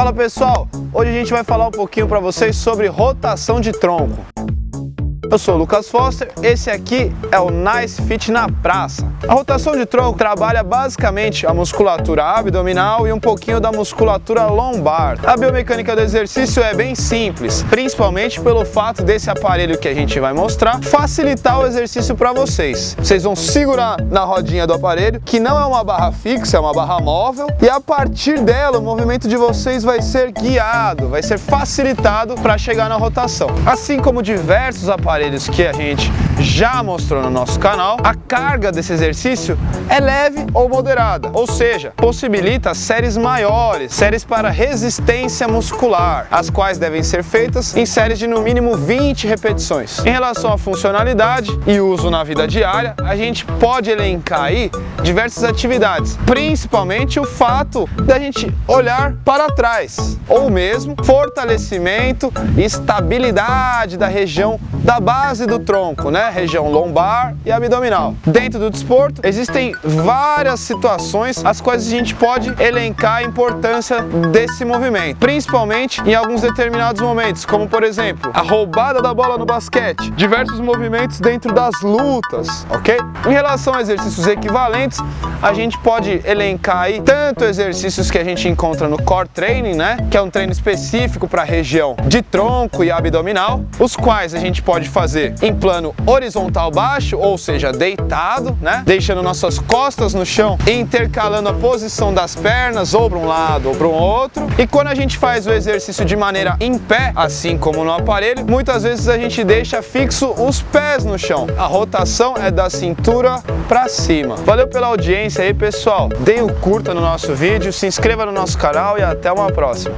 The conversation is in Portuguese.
Fala pessoal, hoje a gente vai falar um pouquinho para vocês sobre rotação de tronco. Eu sou o Lucas Foster, esse aqui é o Nice Fit na Praça. A rotação de tronco trabalha basicamente a musculatura abdominal e um pouquinho da musculatura lombar. A biomecânica do exercício é bem simples, principalmente pelo fato desse aparelho que a gente vai mostrar facilitar o exercício para vocês. Vocês vão segurar na rodinha do aparelho, que não é uma barra fixa, é uma barra móvel, e a partir dela o movimento de vocês vai ser guiado, vai ser facilitado para chegar na rotação. Assim como diversos aparelhos aparelhos que a gente já mostrou no nosso canal, a carga desse exercício é leve ou moderada, ou seja, possibilita séries maiores, séries para resistência muscular, as quais devem ser feitas em séries de no mínimo 20 repetições. Em relação à funcionalidade e uso na vida diária, a gente pode elencar aí diversas atividades, principalmente o fato da gente olhar para trás, ou mesmo fortalecimento e estabilidade da região da base do tronco, né? região lombar e abdominal. Dentro do desporto existem várias situações as quais a gente pode elencar a importância desse movimento, principalmente em alguns determinados momentos, como por exemplo, a roubada da bola no basquete, diversos movimentos dentro das lutas, ok? Em relação a exercícios equivalentes, a gente pode elencar aí tanto exercícios que a gente encontra no core training, né, que é um treino específico para a região de tronco e abdominal, os quais a gente pode fazer em plano horizontal baixo, ou seja, deitado, né, deixando nossas costas no chão, intercalando a posição das pernas ou para um lado ou para o outro. E quando a gente faz o exercício de maneira em pé, assim como no aparelho, muitas vezes a gente deixa fixo os pés no chão. A rotação é da cintura para cima. Valeu pela audiência aí, pessoal. Deem o um curta no nosso vídeo, se inscreva no nosso canal e até uma próxima.